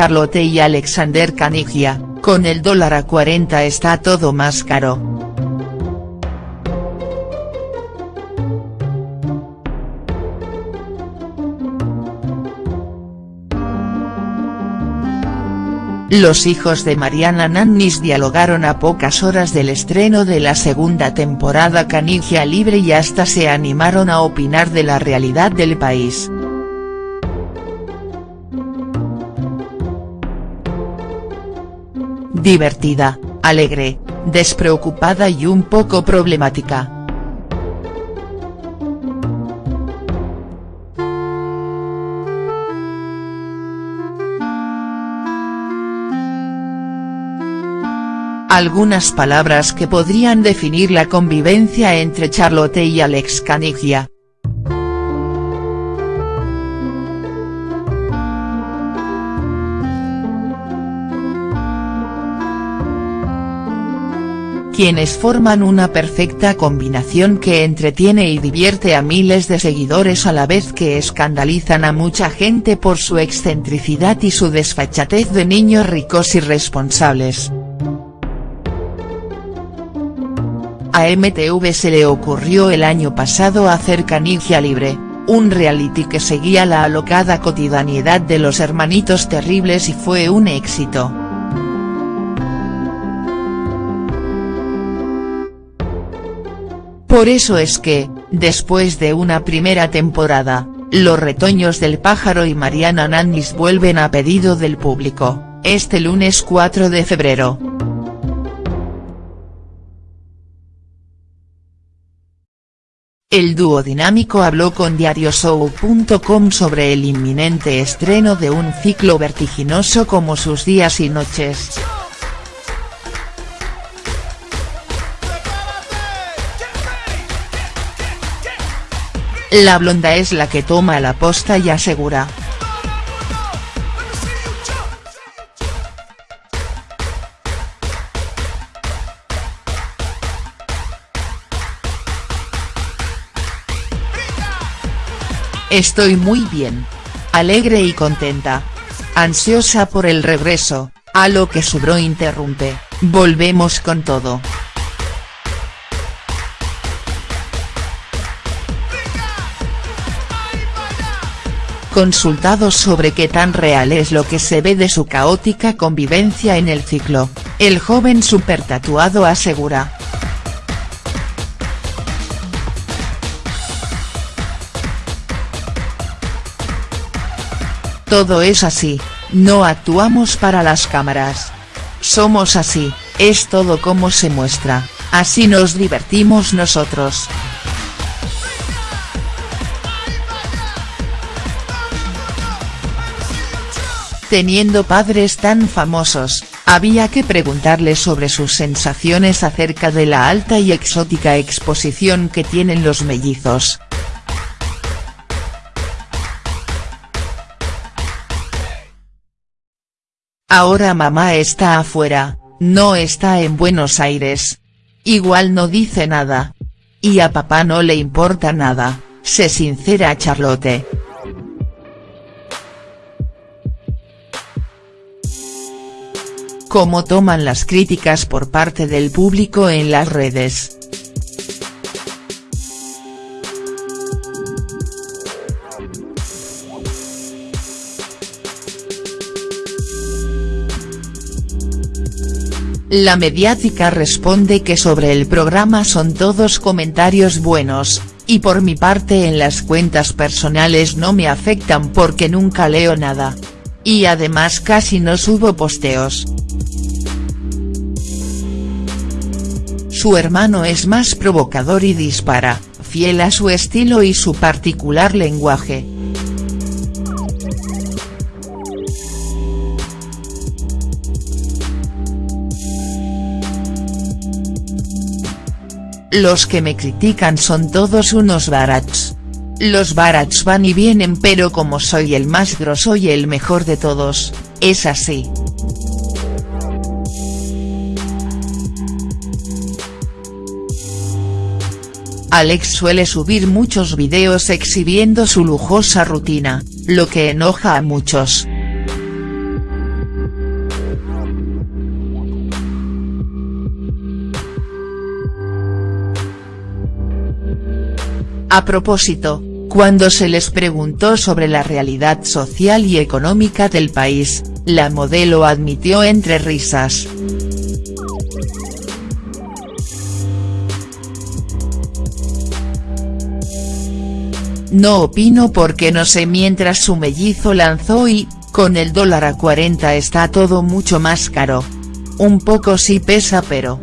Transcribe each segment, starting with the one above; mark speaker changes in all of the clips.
Speaker 1: Charlotte y Alexander Canigia, con el dólar a 40 está todo más caro. Los hijos de Mariana Nannis dialogaron a pocas horas del estreno de la segunda temporada Canigia Libre y hasta se animaron a opinar de la realidad del país. Divertida, alegre, despreocupada y un poco problemática. Algunas palabras que podrían definir la convivencia entre Charlotte y Alex Canigia. Quienes forman una perfecta combinación que entretiene y divierte a miles de seguidores a la vez que escandalizan a mucha gente por su excentricidad y su desfachatez de niños ricos y. A MTV se le ocurrió el año pasado hacer Canigia Libre, un reality que seguía la alocada cotidianidad de los hermanitos terribles y fue un éxito. Por eso es que, después de una primera temporada, los retoños del pájaro y Mariana Nannis vuelven a pedido del público, este lunes 4 de febrero. El dúo dinámico habló con Diarioshow.com sobre el inminente estreno de un ciclo vertiginoso como sus días y noches. La blonda es la que toma la posta y asegura, Estoy muy bien. Alegre y contenta. Ansiosa por el regreso, a lo que su bro interrumpe, volvemos con todo. Consultado sobre qué tan real es lo que se ve de su caótica convivencia en el ciclo, el joven supertatuado asegura, Todo es así, no actuamos para las cámaras. Somos así, es todo como se muestra, así nos divertimos nosotros. Teniendo padres tan famosos, había que preguntarles sobre sus sensaciones acerca de la alta y exótica exposición que tienen los mellizos. Ahora mamá está afuera, no está en Buenos Aires. Igual no dice nada. Y a papá no le importa nada, se sincera Charlotte. ¿Cómo toman las críticas por parte del público en las redes?. La mediática responde que sobre el programa son todos comentarios buenos, y por mi parte en las cuentas personales no me afectan porque nunca leo nada. Y además casi no subo posteos. Su hermano es más provocador y dispara, fiel a su estilo y su particular lenguaje. Los que me critican son todos unos barats. Los barats van y vienen pero como soy el más grosso y el mejor de todos, es así. Alex suele subir muchos videos exhibiendo su lujosa rutina, lo que enoja a muchos. A propósito, cuando se les preguntó sobre la realidad social y económica del país, la modelo admitió entre risas. No opino porque no sé mientras su mellizo lanzó y, con el dólar a 40 está todo mucho más caro. Un poco sí pesa pero.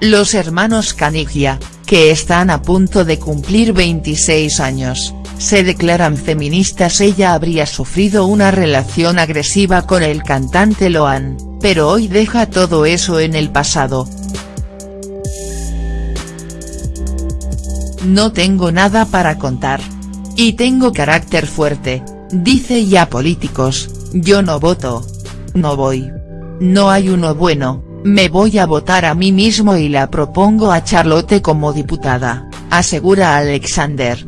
Speaker 1: Los hermanos Canigia, que están a punto de cumplir 26 años, se declaran feministas ella habría sufrido una relación agresiva con el cantante Loan, pero hoy deja todo eso en el pasado. No tengo nada para contar. Y tengo carácter fuerte, dice ya políticos, yo no voto. No voy. No hay uno bueno, me voy a votar a mí mismo y la propongo a Charlotte como diputada, asegura Alexander.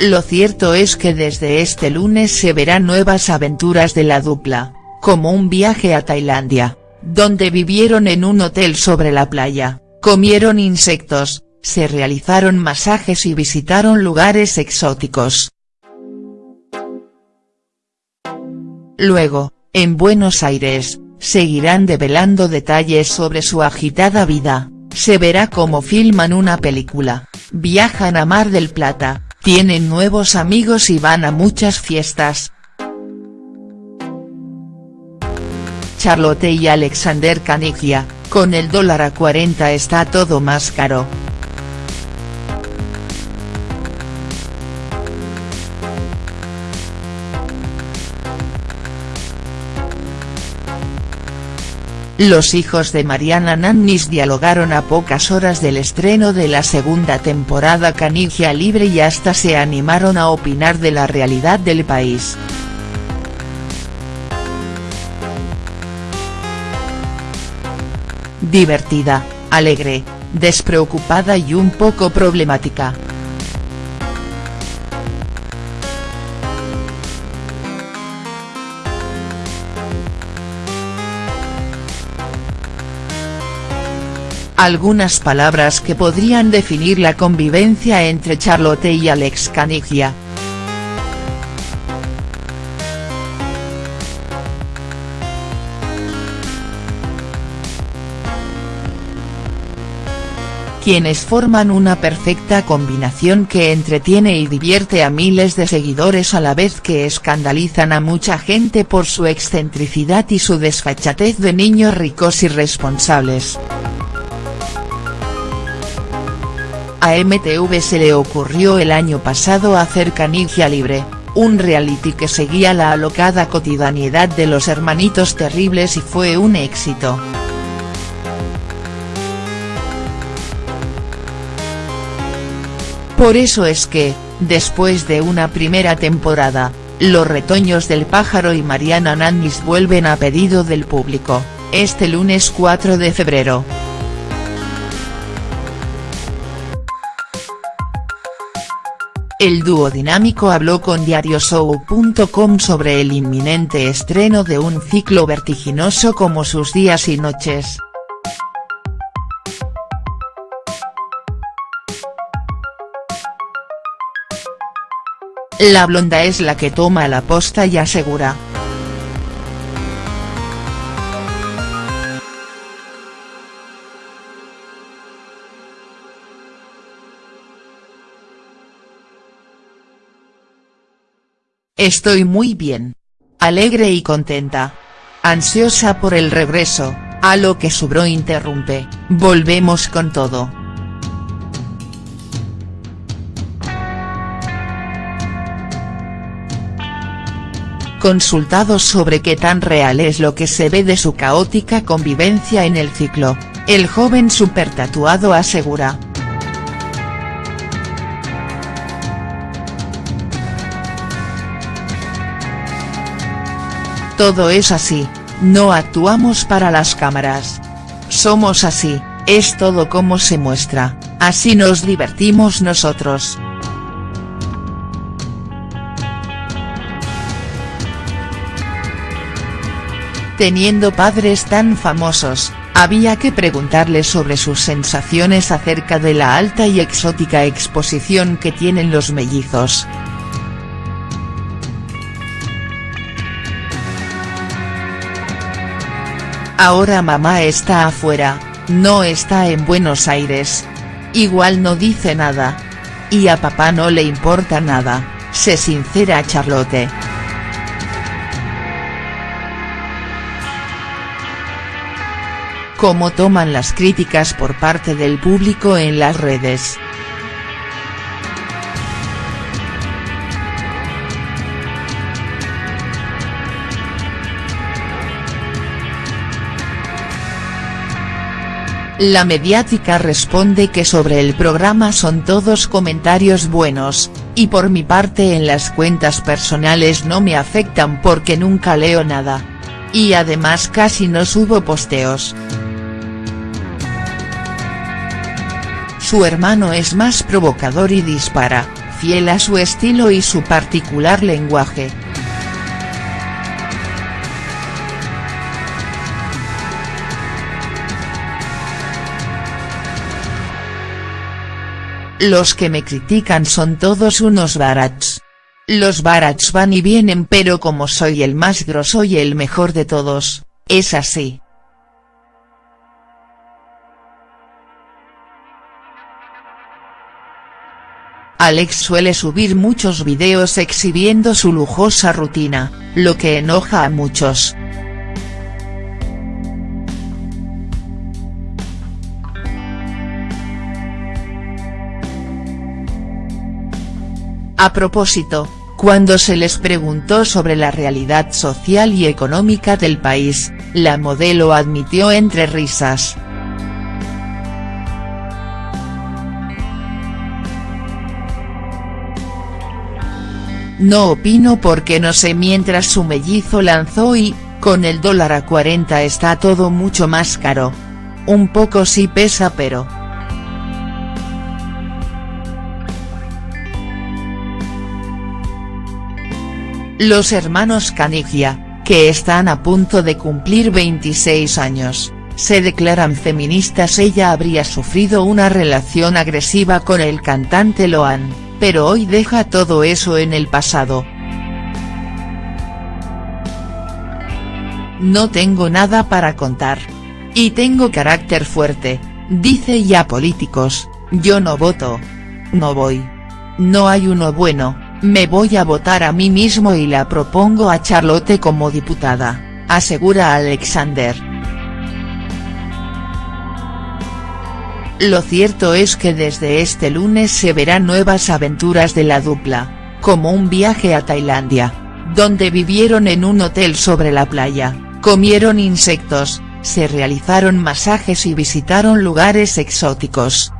Speaker 1: Lo cierto es que desde este lunes se verán nuevas aventuras de la dupla, como un viaje a Tailandia, donde vivieron en un hotel sobre la playa, comieron insectos, se realizaron masajes y visitaron lugares exóticos. Luego, en Buenos Aires, seguirán develando detalles sobre su agitada vida, se verá cómo filman una película, viajan a Mar del Plata, tienen nuevos amigos y van a muchas fiestas. Charlotte y Alexander Canigia, con el dólar a 40 está todo más caro. Los hijos de Mariana Nannis dialogaron a pocas horas del estreno de la segunda temporada Canigia Libre y hasta se animaron a opinar de la realidad del país. Divertida, alegre, despreocupada y un poco problemática. Algunas palabras que podrían definir la convivencia entre Charlotte y Alex Canigia. quienes forman una perfecta combinación que entretiene y divierte a miles de seguidores a la vez que escandalizan a mucha gente por su excentricidad y su desfachatez de niños ricos y responsables. A MTV se le ocurrió el año pasado hacer Canigia Libre, un reality que seguía la alocada cotidianidad de los hermanitos terribles y fue un éxito. Por eso es que, después de una primera temporada, los retoños del pájaro y Mariana Nannis vuelven a pedido del público, este lunes 4 de febrero. El dúo dinámico habló con Diarioshow.com sobre el inminente estreno de un ciclo vertiginoso como sus días y noches. La blonda es la que toma la posta y asegura, Estoy muy bien. Alegre y contenta. Ansiosa por el regreso, a lo que su bro interrumpe, volvemos con todo. Consultado sobre qué tan real es lo que se ve de su caótica convivencia en el ciclo, el joven supertatuado asegura, Todo es así, no actuamos para las cámaras. Somos así, es todo como se muestra, así nos divertimos nosotros. Teniendo padres tan famosos, había que preguntarles sobre sus sensaciones acerca de la alta y exótica exposición que tienen los mellizos. Ahora mamá está afuera, no está en Buenos Aires. Igual no dice nada. Y a papá no le importa nada, se sincera Charlotte. ¿Cómo toman las críticas por parte del público en las redes?. La mediática responde que sobre el programa son todos comentarios buenos, y por mi parte en las cuentas personales no me afectan porque nunca leo nada. Y además casi no subo posteos. Su hermano es más provocador y dispara, fiel a su estilo y su particular lenguaje. Los que me critican son todos unos barats. Los barats van y vienen pero como soy el más grosso y el mejor de todos, es así. Alex suele subir muchos videos exhibiendo su lujosa rutina, lo que enoja a muchos. A propósito, cuando se les preguntó sobre la realidad social y económica del país, la modelo admitió entre risas. No opino porque no sé mientras su mellizo lanzó y, con el dólar a 40 está todo mucho más caro. Un poco sí pesa pero. Los hermanos Canigia, que están a punto de cumplir 26 años, se declaran feministas ella habría sufrido una relación agresiva con el cantante Loan, pero hoy deja todo eso en el pasado. No tengo nada para contar. Y tengo carácter fuerte, dice ya políticos, yo no voto. No voy. No hay uno bueno me voy a votar a mí mismo y la propongo a Charlotte como diputada, asegura Alexander. Lo cierto es que desde este lunes se verán nuevas aventuras de la dupla, como un viaje a Tailandia, donde vivieron en un hotel sobre la playa, comieron insectos, se realizaron masajes y visitaron lugares exóticos.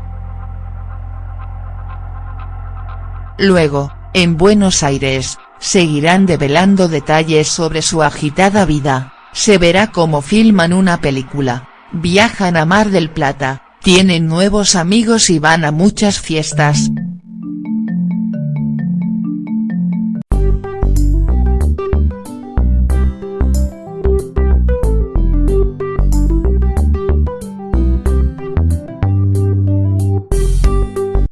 Speaker 1: Luego, en Buenos Aires, seguirán develando detalles sobre su agitada vida, se verá cómo filman una película, viajan a Mar del Plata, tienen nuevos amigos y van a muchas fiestas,